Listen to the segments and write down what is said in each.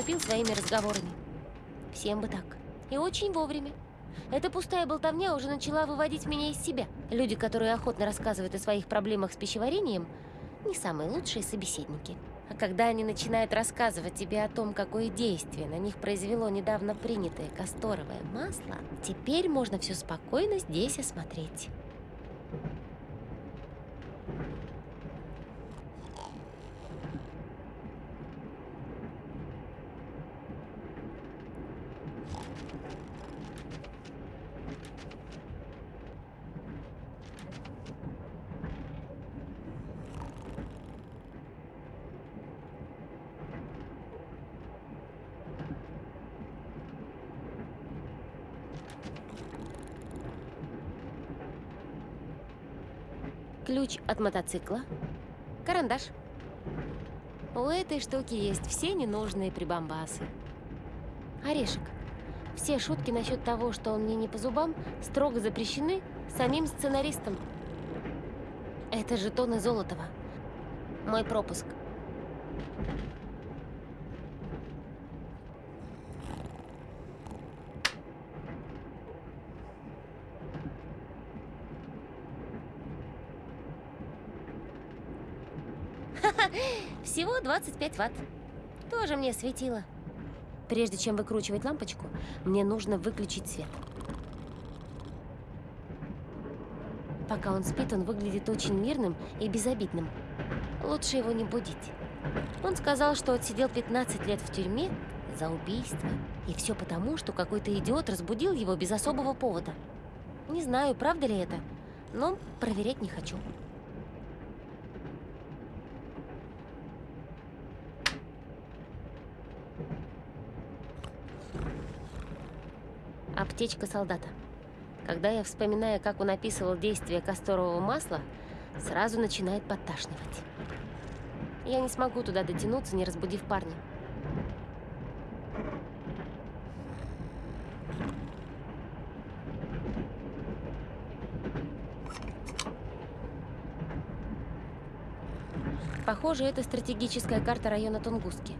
усыпил своими разговорами. Всем бы так. И очень вовремя. Эта пустая болтовня уже начала выводить меня из себя. Люди, которые охотно рассказывают о своих проблемах с пищеварением, не самые лучшие собеседники. А когда они начинают рассказывать тебе о том, какое действие на них произвело недавно принятое касторовое масло, теперь можно все спокойно здесь осмотреть. Ключ от мотоцикла, карандаш. У этой штуки есть все ненужные прибамбасы. Орешек. Все шутки насчет того, что он мне не по зубам, строго запрещены самим сценаристом. Это жетоны Золотова. Мой пропуск. Всего 25 ватт. Тоже мне светило. Прежде чем выкручивать лампочку, мне нужно выключить свет. Пока он спит, он выглядит очень мирным и безобидным. Лучше его не будить. Он сказал, что отсидел 15 лет в тюрьме за убийство. И все потому, что какой-то идиот разбудил его без особого повода. Не знаю, правда ли это, но проверять не хочу. Аптечка солдата. Когда я вспоминаю, как он описывал действие касторового масла, сразу начинает подташнивать. Я не смогу туда дотянуться, не разбудив парня. Похоже, это стратегическая карта района Тунгуски.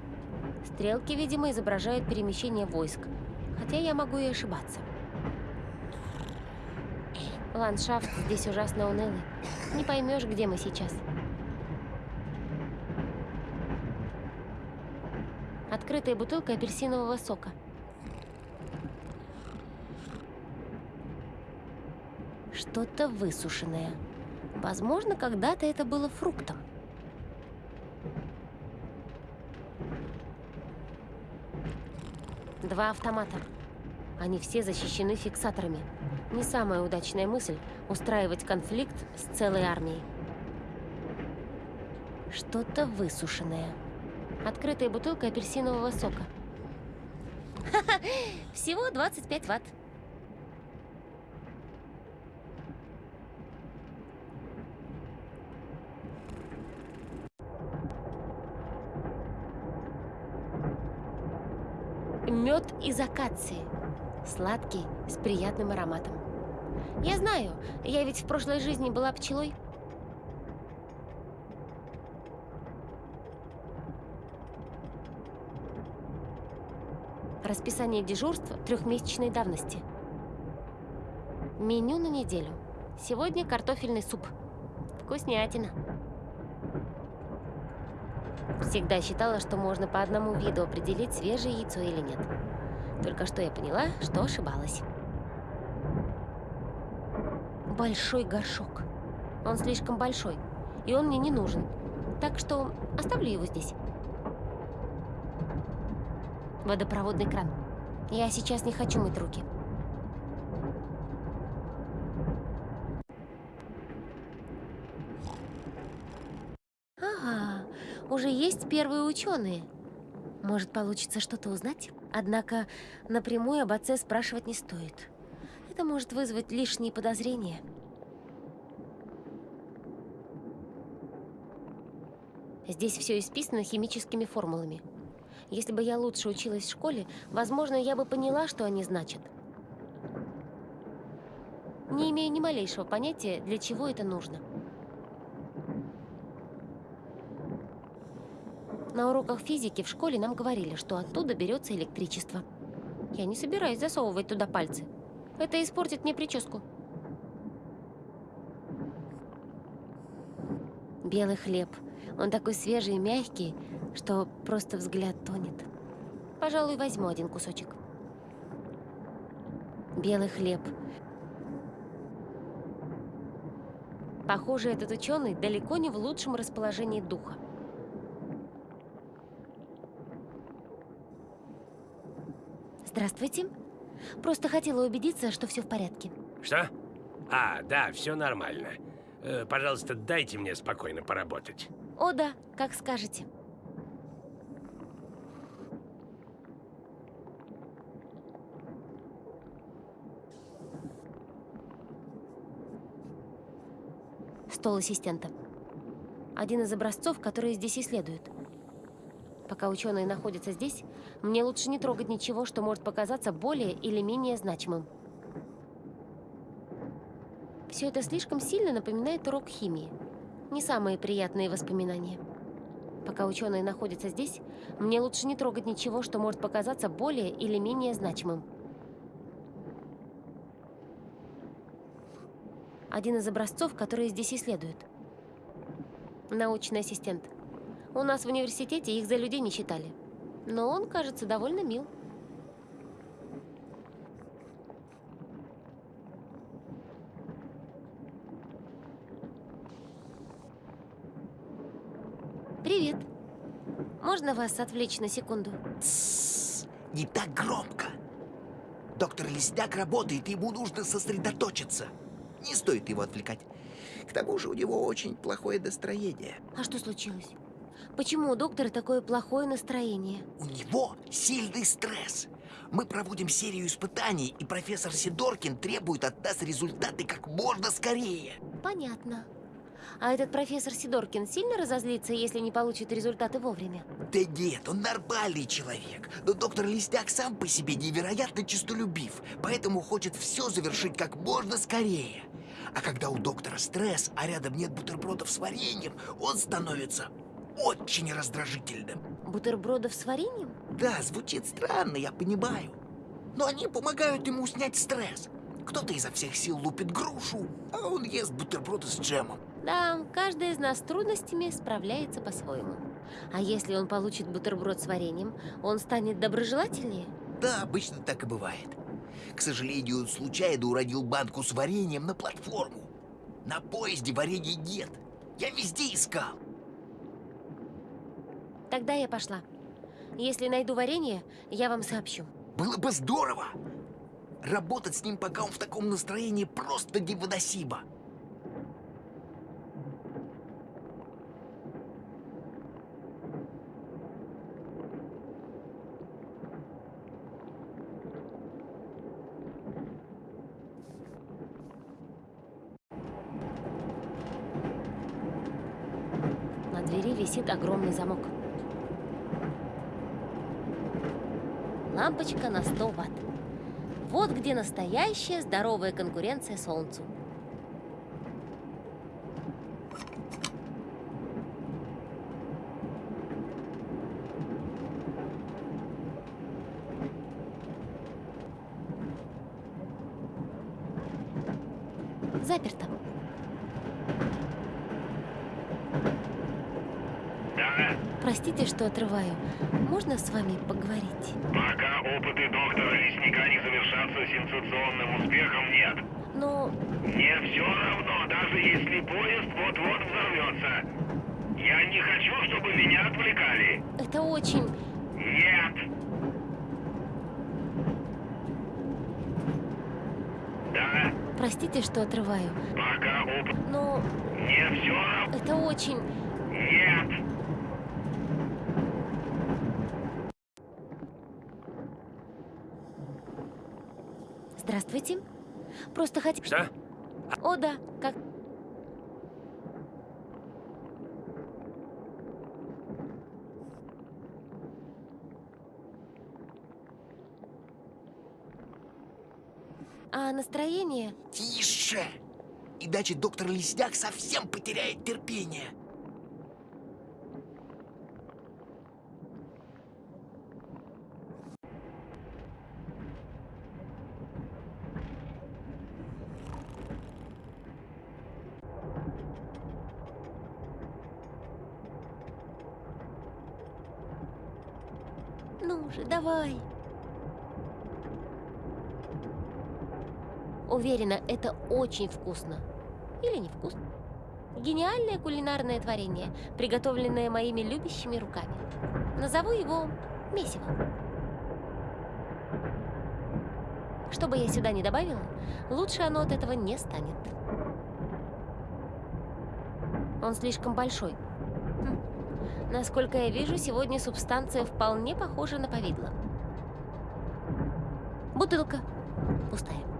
Стрелки, видимо, изображают перемещение войск, хотя я могу и ошибаться. Ландшафт здесь ужасно унылый. Не поймешь, где мы сейчас. Открытая бутылка апельсинового сока. Что-то высушенное. Возможно, когда-то это было фруктом. Два автомата. Они все защищены фиксаторами. Не самая удачная мысль – устраивать конфликт с целой армией. Что-то высушенное. Открытая бутылка апельсинового сока. Всего 25 ватт. Мед из акации. Сладкий, с приятным ароматом. Я знаю, я ведь в прошлой жизни была пчелой. Расписание дежурства трехмесячной давности. Меню на неделю. Сегодня картофельный суп. Вкуснятина. Всегда считала, что можно по одному виду определить, свежее яйцо или нет. Только что я поняла, что ошибалась. Большой горшок. Он слишком большой, и он мне не нужен. Так что оставлю его здесь. Водопроводный кран. Я сейчас не хочу мыть руки. Ага, уже есть первые ученые. Может, получится что-то узнать? Однако напрямую об отце спрашивать не стоит. Это может вызвать лишние подозрения. Здесь все исписано химическими формулами. Если бы я лучше училась в школе, возможно, я бы поняла, что они значат. Не имею ни малейшего понятия, для чего это нужно. На уроках физики в школе нам говорили, что оттуда берется электричество. Я не собираюсь засовывать туда пальцы. Это испортит мне прическу. Белый хлеб. Он такой свежий и мягкий, что просто взгляд тонет. Пожалуй, возьму один кусочек. Белый хлеб. Похоже, этот ученый далеко не в лучшем расположении духа. Здравствуйте. Просто хотела убедиться, что все в порядке. Что? А, да, все нормально. Э, пожалуйста, дайте мне спокойно поработать. О да, как скажете. Стол ассистента. Один из образцов, которые здесь исследуют. Пока ученые находятся здесь, мне лучше не трогать ничего, что может показаться более или менее значимым. Все это слишком сильно напоминает урок химии. Не самые приятные воспоминания. Пока ученые находятся здесь, мне лучше не трогать ничего, что может показаться более или менее значимым. Один из образцов, которые здесь исследуют. Научный ассистент. У нас в университете их за людей не считали. Но он, кажется, довольно мил. Привет. Можно вас отвлечь на секунду? Тссс, не так громко. Доктор Лесняк работает, ему нужно сосредоточиться. Не стоит его отвлекать. К тому же у него очень плохое настроение. А что случилось? Почему у доктора такое плохое настроение? У него сильный стресс. Мы проводим серию испытаний, и профессор Сидоркин требует от нас результаты как можно скорее. Понятно. А этот профессор Сидоркин сильно разозлится, если не получит результаты вовремя? Да нет, он нормальный человек. Но доктор Лесняк сам по себе невероятно честолюбив, поэтому хочет все завершить как можно скорее. А когда у доктора стресс, а рядом нет бутербродов с вареньем, он становится очень раздражительным. Бутербродов с вареньем? Да, звучит странно, я понимаю. Но они помогают ему снять стресс. Кто-то изо всех сил лупит грушу, а он ест бутерброды с джемом. Да, каждый из нас с трудностями справляется по-своему. А если он получит бутерброд с вареньем, он станет доброжелательнее? Да, обычно так и бывает. К сожалению, он случайно уронил банку с вареньем на платформу. На поезде варенья нет. Я везде искал. Тогда я пошла. Если найду варенье, я вам сообщу. Было бы здорово. Работать с ним, пока он в таком настроении, просто невыносимо. На двери висит огромный замок. Лампочка на 100 ватт. Вот где настоящая здоровая конкуренция Солнцу. Заперто. Да, Простите, что отрываю. Можно с вами поговорить? пока опыты доктора Лесника не завершатся сенсационным успехом, нет. Но Мне все равно, даже если поезд вот-вот взорвется. Я не хочу, чтобы меня отвлекали. это очень... Нет. Да, Простите, что отрываю. пока опыт... Но Мне все равно... это очень... Нет. Здравствуйте. Просто хоть... Что? О, да, как... А настроение... Тише! Иначе доктор Лесняк совсем потеряет терпение. уже, давай. Уверена, это очень вкусно. Или невкусно. Гениальное кулинарное творение, приготовленное моими любящими руками. Назову его месиво. Что бы я сюда не добавила, лучше оно от этого не станет. Он слишком большой. Хм. Насколько я вижу, сегодня субстанция вполне похожа на повидло. Бутылка пустая.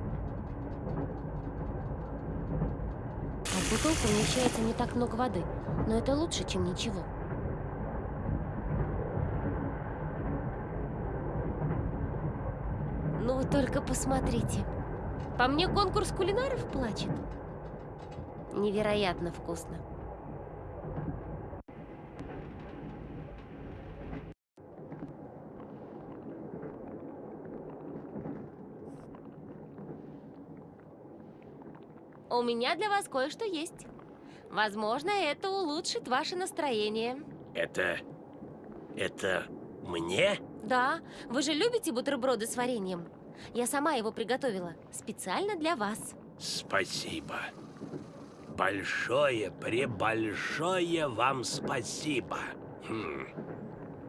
А в бутылку вмещается не так много воды, но это лучше, чем ничего. Ну вы только посмотрите. По мне конкурс кулинаров плачет. Невероятно вкусно. У меня для вас кое-что есть. Возможно, это улучшит ваше настроение. Это... это... мне? Да, вы же любите бутерброды с вареньем? Я сама его приготовила, специально для вас. Спасибо. Большое, пребольшое вам спасибо. Хм.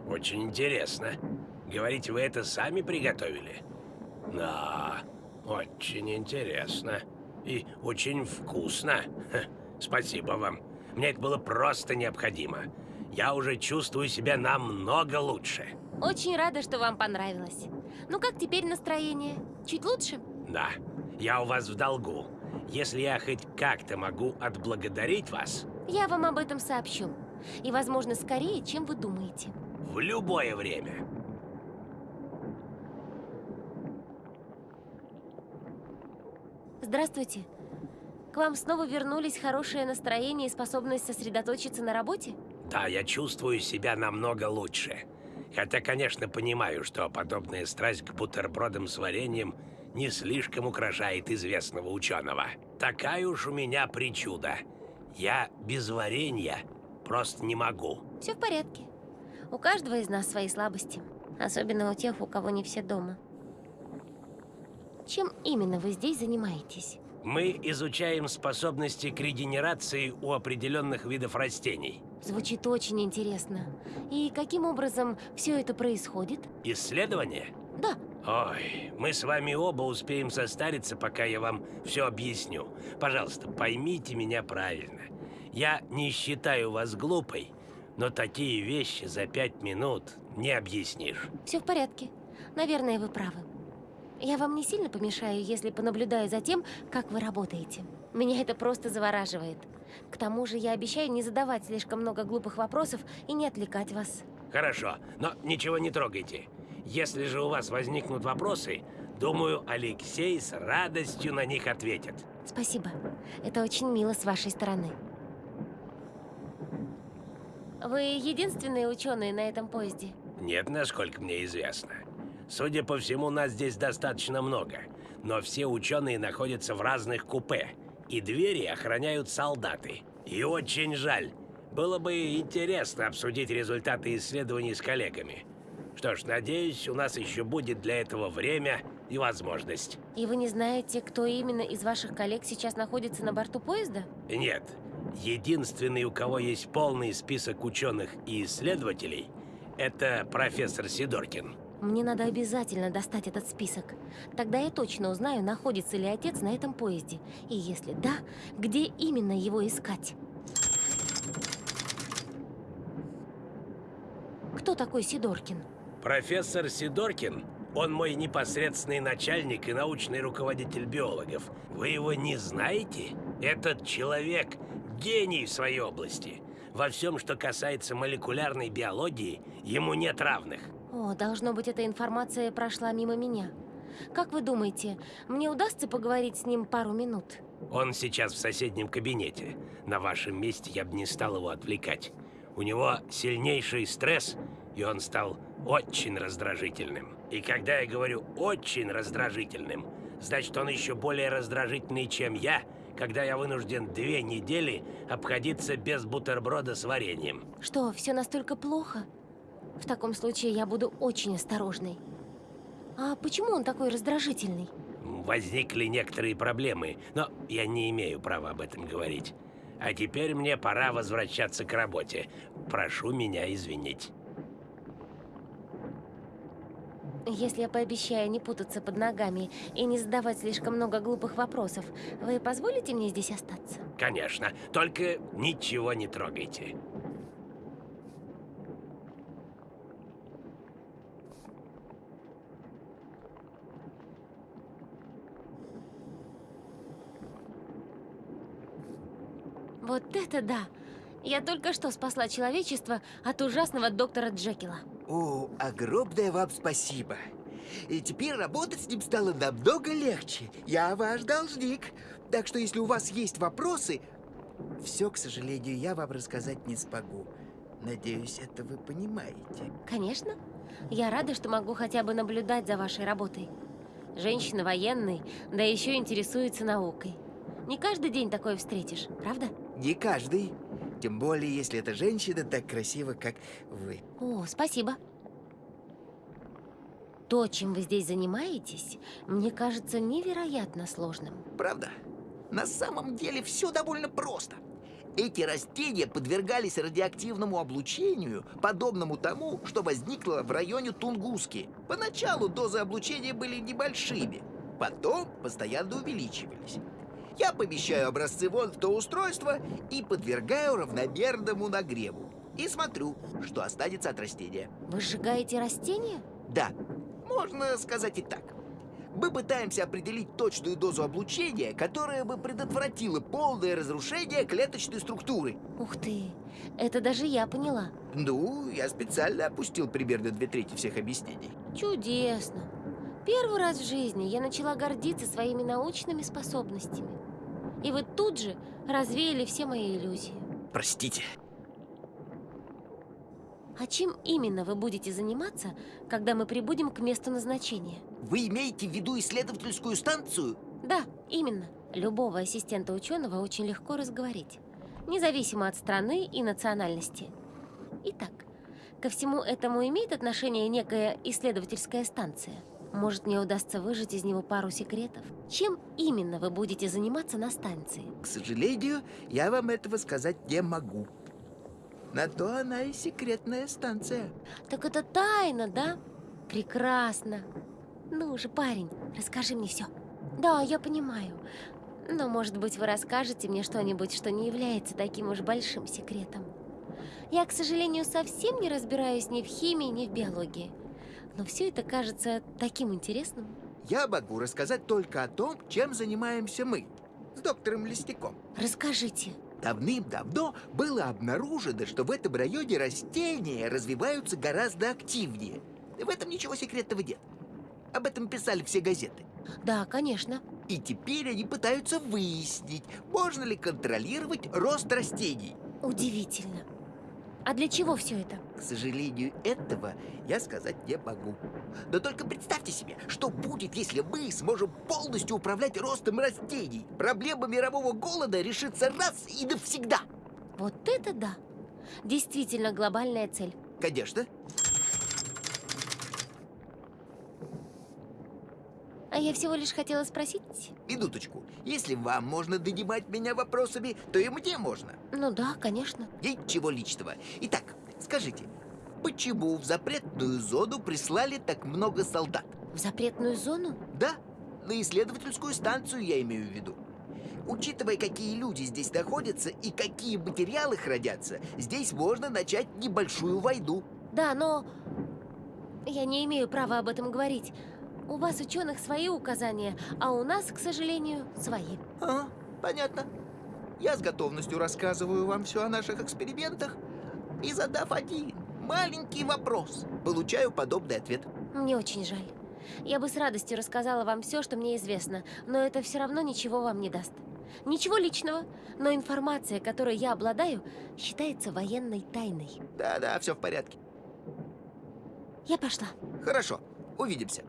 Очень интересно. Говорите, вы это сами приготовили? Да, очень интересно. И очень вкусно. Ха, Спасибо вам. Мне это было просто необходимо. Я уже чувствую себя намного лучше. Очень рада, что вам понравилось. Ну как теперь настроение? Чуть лучше? Да, я у вас в долгу. Если я хоть как-то могу отблагодарить вас, Я вам об этом сообщу. И, возможно, скорее, чем вы думаете. в любое время. Здравствуйте. К вам снова вернулись хорошее настроение и способность сосредоточиться на работе? Да, я чувствую себя намного лучше. Хотя, конечно, понимаю, что подобная страсть к бутербродам с вареньем не слишком украшает известного ученого. Такая уж у меня причуда. Я без варенья просто не могу. Все в порядке. У каждого из нас свои слабости. Особенно у тех, у кого не все дома. Чем именно вы здесь занимаетесь? Мы изучаем способности к регенерации у определенных видов растений. Звучит очень интересно. И каким образом все это происходит? Исследования? Да, Ой, мы с вами оба успеем состариться, пока я вам все объясню. Пожалуйста, поймите меня правильно. Я не считаю вас глупой, но такие вещи за пять минут не объяснишь. все в порядке. Наверное, вы правы. Я вам не сильно помешаю, если понаблюдаю за тем, как вы работаете. Меня это просто завораживает. К тому же я обещаю не задавать слишком много глупых вопросов и не отвлекать вас. Хорошо, но ничего не трогайте. Если же у вас возникнут вопросы, думаю, Алексей с радостью на них ответит. Спасибо. Это очень мило с вашей стороны. Вы единственные ученые на этом поезде? Нет, насколько мне известно. Судя по всему, нас здесь достаточно много. Но все ученые находятся в разных купе. И двери охраняют солдаты. И очень жаль. Было бы интересно обсудить результаты исследований с коллегами. Что ж, надеюсь, у нас еще будет для этого время и возможность. И вы не знаете, кто именно из ваших коллег сейчас находится на борту поезда? Нет, единственный, у кого есть полный список ученых и исследователей, это профессор Сидоркин. Мне надо обязательно достать этот список. Тогда я точно узнаю, находится ли отец на этом поезде. И если да, где именно его искать. Кто такой Сидоркин? Профессор Сидоркин, он мой непосредственный начальник и научный руководитель биологов. Вы его не знаете? Этот человек – гений в своей области. Во всем, что касается молекулярной биологии, ему нет равных. О, должно быть, эта информация прошла мимо меня. Как вы думаете, мне удастся поговорить с ним пару минут? Он сейчас в соседнем кабинете. На вашем месте я бы не стал его отвлекать. У него сильнейший стресс, и он стал очень раздражительным. И когда я говорю «очень раздражительным», значит, он еще более раздражительный, чем я, когда я вынужден две недели обходиться без бутерброда с вареньем. Что, все настолько плохо? В таком случае я буду очень осторожной. А почему он такой раздражительный? Возникли некоторые проблемы, но я не имею права об этом говорить. А теперь мне пора возвращаться к работе. Прошу меня извинить. Если я пообещаю не путаться под ногами и не задавать слишком много глупых вопросов, вы позволите мне здесь остаться? Конечно, только ничего не трогайте. Вот это да! Я только что спасла человечество от ужасного доктора Джекила. О, огромное вам спасибо. И теперь работать с ним стало намного легче. Я ваш должник. Так что если у вас есть вопросы, все, к сожалению, я вам рассказать не смогу. Надеюсь, это вы понимаете. Конечно. Я рада, что могу хотя бы наблюдать за вашей работой. Женщина военный, да еще интересуется наукой. Не каждый день такое встретишь, правда? Не каждый. Тем более, если эта женщина так красива, как вы. О, спасибо. То, чем вы здесь занимаетесь, мне кажется невероятно сложным. Правда? На самом деле все довольно просто. Эти растения подвергались радиоактивному облучению, подобному тому, что возникло в районе Тунгуски. Поначалу дозы облучения были небольшими, потом постоянно увеличивались. Я помещаю образцы вон в то устройство и подвергаю равномерному нагреву. И смотрю, что останется от растения. Вы сжигаете растения? Да, можно сказать и так. Мы пытаемся определить точную дозу облучения, которая бы предотвратила полное разрушение клеточной структуры. Ух ты, это даже я поняла. Ну, я специально опустил примерно две трети всех объяснений. Чудесно. Первый раз в жизни я начала гордиться своими научными способностями. И вы тут же развеяли все мои иллюзии. Простите. А чем именно вы будете заниматься, когда мы прибудем к месту назначения? Вы имеете в виду исследовательскую станцию? Да, именно. Любого ассистента ученого очень легко разговорить, независимо от страны и национальности. Итак, ко всему этому имеет отношение некая исследовательская станция. Может, мне удастся выжать из него пару секретов? Чем именно вы будете заниматься на станции? К сожалению, я вам этого сказать не могу. На то она и секретная станция. Так это тайна, да? Прекрасно. Ну же, парень, расскажи мне все. Да, я понимаю. Но, может быть, вы расскажете мне что-нибудь, что не является таким уж большим секретом. Я, к сожалению, совсем не разбираюсь ни в химии, ни в биологии. Но все это кажется таким интересным. Я могу рассказать только о том, чем занимаемся мы с доктором Листяком. Расскажите. Давным-давно было обнаружено, что в этом районе растения развиваются гораздо активнее. В этом ничего секретного нет. Об этом писали все газеты. Да, конечно. И теперь они пытаются выяснить, можно ли контролировать рост растений. Удивительно. А для чего все это? К сожалению, этого я сказать не могу. Но только представьте себе, что будет, если мы сможем полностью управлять ростом растений. Проблема мирового голода решится раз и навсегда. Вот это да! Действительно глобальная цель. Конечно. А я всего лишь хотела спросить... Минуточку. Если вам можно донимать меня вопросами, то и мне можно. Ну да, конечно. Ничего личного. Итак, скажите, почему в запретную зону прислали так много солдат? В запретную зону? Да, на исследовательскую станцию я имею в виду. Учитывая, какие люди здесь находятся и какие материалы хранятся, здесь можно начать небольшую войну. Да, но... Я не имею права об этом говорить. У вас, ученых, свои указания, а у нас, к сожалению, свои. А, понятно. Я с готовностью рассказываю вам все о наших экспериментах и, задав один маленький вопрос, получаю подобный ответ. Мне очень жаль. Я бы с радостью рассказала вам все, что мне известно, но это все равно ничего вам не даст. Ничего личного, но информация, которой я обладаю, считается военной тайной. Да-да, все в порядке. Я пошла. Хорошо, увидимся.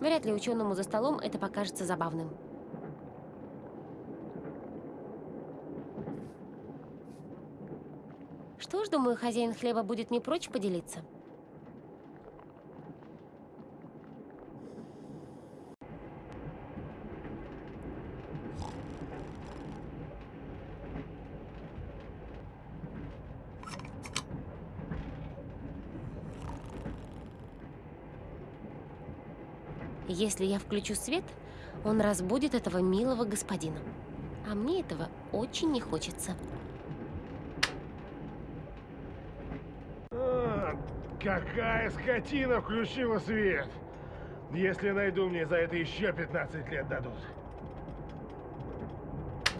Вряд ли ученому за столом это покажется забавным. Что ж, думаю, хозяин хлеба будет не прочь поделиться. Если я включу свет, он разбудит этого милого господина. А мне этого очень не хочется. А, какая скотина включила свет! Если найду, мне за это еще 15 лет дадут.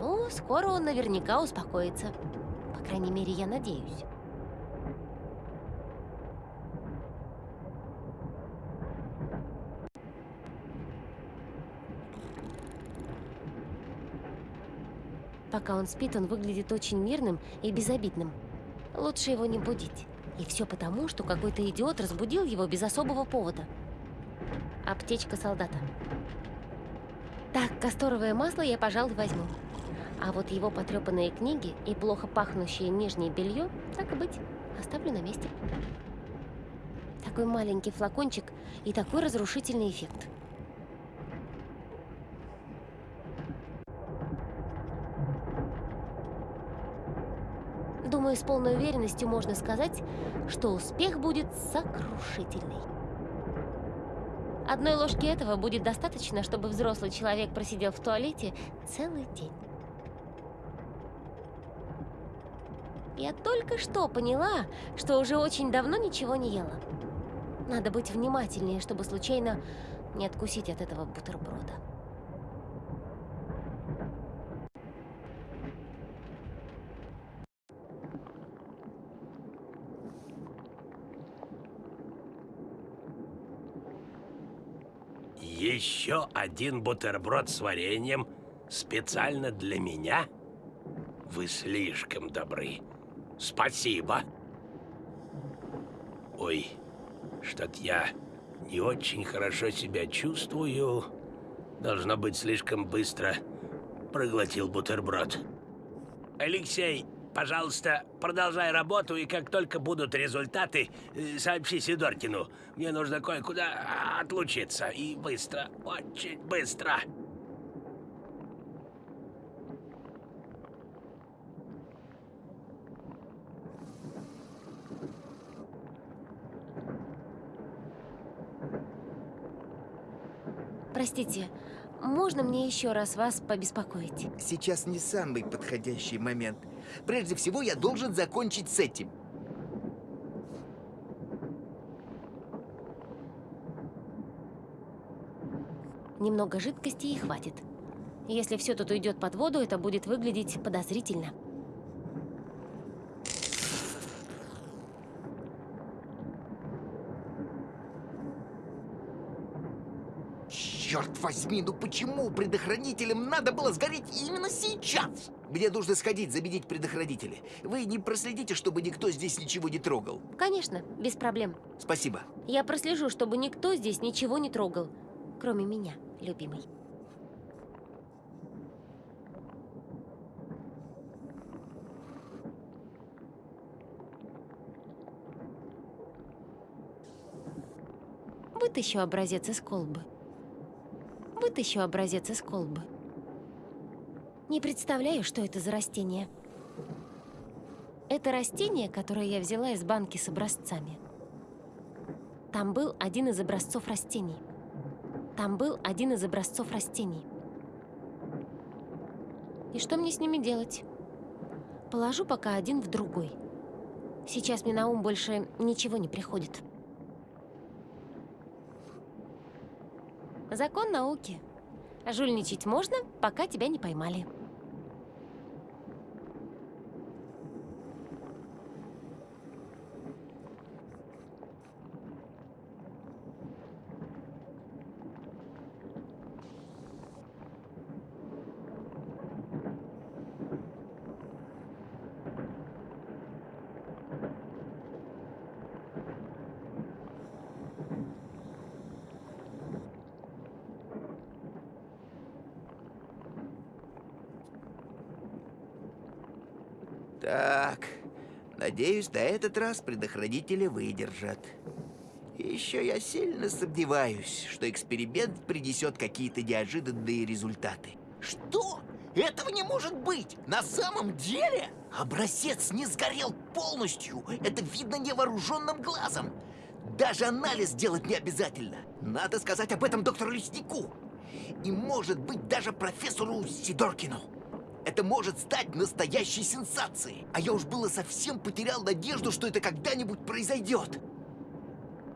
Ну, скоро он наверняка успокоится. По крайней мере, я надеюсь. Пока он спит, он выглядит очень мирным и безобидным. Лучше его не будить. И все потому, что какой-то идиот разбудил его без особого повода. Аптечка солдата. Так, касторовое масло я, пожалуй, возьму. А вот его потрепанные книги и плохо пахнущее нижнее белье, так и быть, оставлю на месте. Такой маленький флакончик и такой разрушительный эффект. Думаю, с полной уверенностью можно сказать, что успех будет сокрушительный. Одной ложки этого будет достаточно, чтобы взрослый человек просидел в туалете целый день. Я только что поняла, что уже очень давно ничего не ела. Надо быть внимательнее, чтобы случайно не откусить от этого бутерброда. Еще один бутерброд с вареньем специально для меня? Вы слишком добры. Спасибо. Ой, что-то я не очень хорошо себя чувствую. Должно быть, слишком быстро проглотил бутерброд. Алексей, пожалуйста, продолжай работу, и как только будут результаты, э, сообщи Сидоркину. Мне нужно кое-куда отлучиться. И быстро, очень быстро. Простите, можно мне еще раз вас побеспокоить? Сейчас не самый подходящий момент. Прежде всего, я должен закончить с этим. Немного жидкости и хватит. Если все тут уйдет под воду, это будет выглядеть подозрительно. Черт возьми, ну почему предохранителям надо было сгореть именно сейчас? Мне нужно сходить, забедить предохранители. Вы не проследите, чтобы никто здесь ничего не трогал. Конечно, без проблем. Спасибо. Я прослежу, чтобы никто здесь ничего не трогал, кроме меня, любимый. Вытащу образец из колбы. Вытащу образец из колбы. Не представляю, что это за растение. Это растение, которое я взяла из банки с образцами. Там был один из образцов растений. Там был один из образцов растений. И что мне с ними делать? Положу пока один в другой. Сейчас мне на ум больше ничего не приходит. Закон науки. Жульничать можно, пока тебя не поймали. Надеюсь, на этот раз предохранители выдержат. Еще я сильно сомневаюсь, что эксперимент принесет какие-то неожиданные результаты. Что? Этого не может быть! На самом деле? Образец не сгорел полностью. Это видно невооруженным глазом. Даже анализ делать не обязательно. Надо сказать об этом доктору Леснику. И, может быть, даже профессору Сидоркину. Это может стать настоящей сенсацией. А я уж было совсем потерял надежду, что это когда-нибудь произойдет.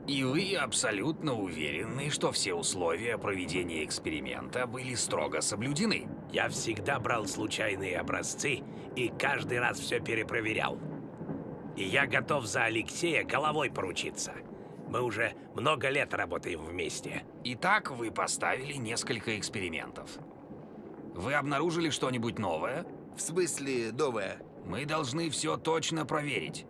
И вы абсолютно уверены, что все условия проведения эксперимента были строго соблюдены? Я всегда брал случайные образцы и каждый раз все перепроверял. И я готов за Алексея головой поручиться. Мы уже много лет работаем вместе. Итак, вы поставили несколько экспериментов. Вы обнаружили что-нибудь новое? В смысле, новое? Мы должны все точно проверить.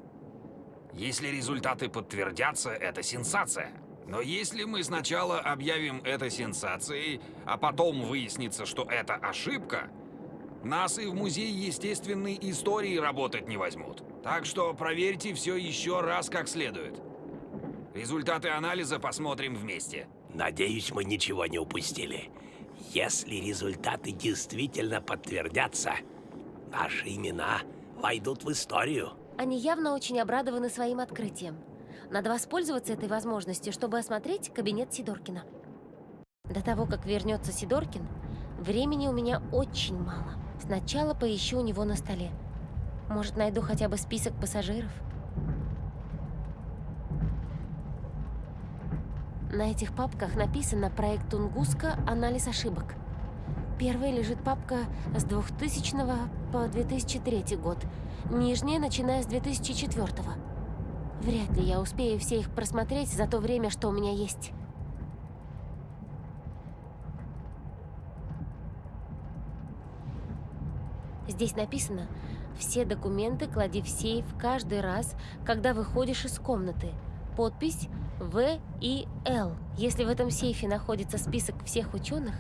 Если результаты подтвердятся, это сенсация. Но если мы сначала объявим это сенсацией, а потом выяснится, что это ошибка, нас и в Музее естественной истории работать не возьмут. Так что проверьте все еще раз как следует. Результаты анализа посмотрим вместе. Надеюсь, мы ничего не упустили. Если результаты действительно подтвердятся, наши имена войдут в историю. Они явно очень обрадованы своим открытием. Надо воспользоваться этой возможностью, чтобы осмотреть кабинет Сидоркина. До того, как вернется Сидоркин, времени у меня очень мало. Сначала поищу у него на столе. Может, найду хотя бы список пассажиров? На этих папках написано «Проект Тунгуска. Анализ ошибок». Первой лежит папка с 2000 по 2003 год. Нижняя, начиная с 2004 -го. Вряд ли я успею все их просмотреть за то время, что у меня есть. Здесь написано «Все документы клади в сейф каждый раз, когда выходишь из комнаты». Подпись В и Л. Если в этом сейфе находится список всех ученых,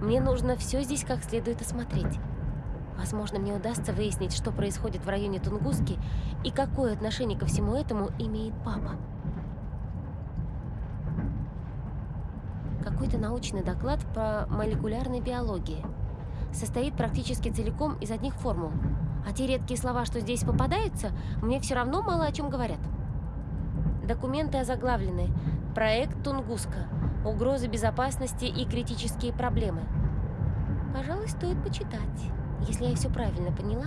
мне нужно все здесь как следует осмотреть. Возможно, мне удастся выяснить, что происходит в районе Тунгуски и какое отношение ко всему этому имеет папа. Какой-то научный доклад по молекулярной биологии. Состоит практически целиком из одних формул. А те редкие слова, что здесь попадаются, мне все равно мало о чем говорят. Документы озаглавлены «Проект Тунгуска. Угрозы безопасности и критические проблемы». Пожалуй, стоит почитать. Если я все правильно поняла,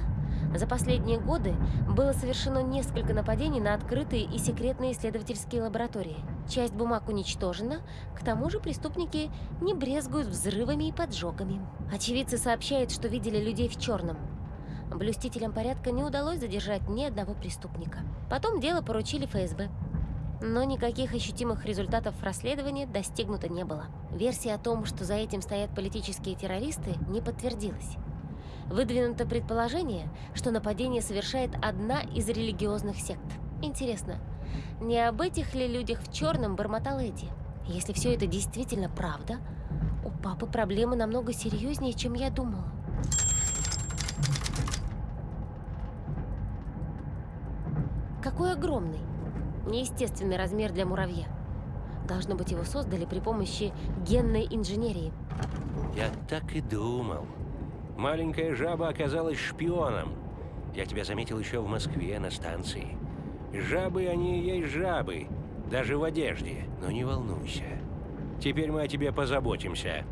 за последние годы было совершено несколько нападений на открытые и секретные исследовательские лаборатории. Часть бумаг уничтожена, к тому же преступники не брезгуют взрывами и поджогами. Очевидцы сообщают, что видели людей в черном. Блюстителям порядка не удалось задержать ни одного преступника. Потом дело поручили ФСБ. Но никаких ощутимых результатов расследования достигнуто не было. Версия о том, что за этим стоят политические террористы, не подтвердилась. Выдвинуто предположение, что нападение совершает одна из религиозных сект. Интересно, не об этих ли людях в черном бормотал Эдди? Если все это действительно правда, у папы проблемы намного серьезнее, чем я думала. Какой огромный! Неестественный размер для муравья. Должно быть, его создали при помощи генной инженерии. Я так и думал. Маленькая жаба оказалась шпионом. Я тебя заметил еще в Москве на станции. Жабы, они и есть жабы. Даже в одежде. Но не волнуйся. Теперь мы о тебе позаботимся.